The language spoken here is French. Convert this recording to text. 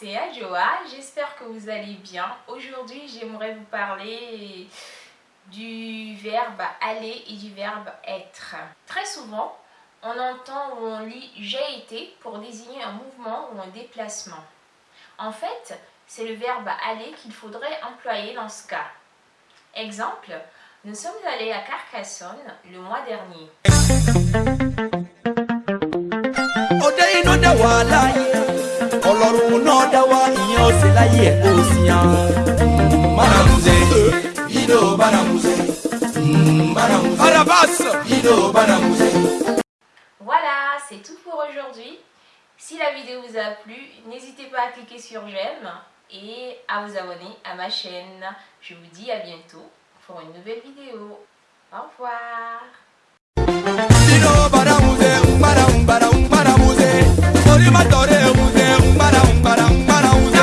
c'est Adjoa, j'espère que vous allez bien. Aujourd'hui, j'aimerais vous parler du verbe aller et du verbe être. Très souvent, on entend ou on lit j'ai été pour désigner un mouvement ou un déplacement. En fait, c'est le verbe aller qu'il faudrait employer dans ce cas. Exemple, nous sommes allés à Carcassonne le mois dernier. Voilà, c'est tout pour aujourd'hui. Si la vidéo vous a plu, n'hésitez pas à cliquer sur j'aime et à vous abonner à ma chaîne. Je vous dis à bientôt pour une nouvelle vidéo. Au revoir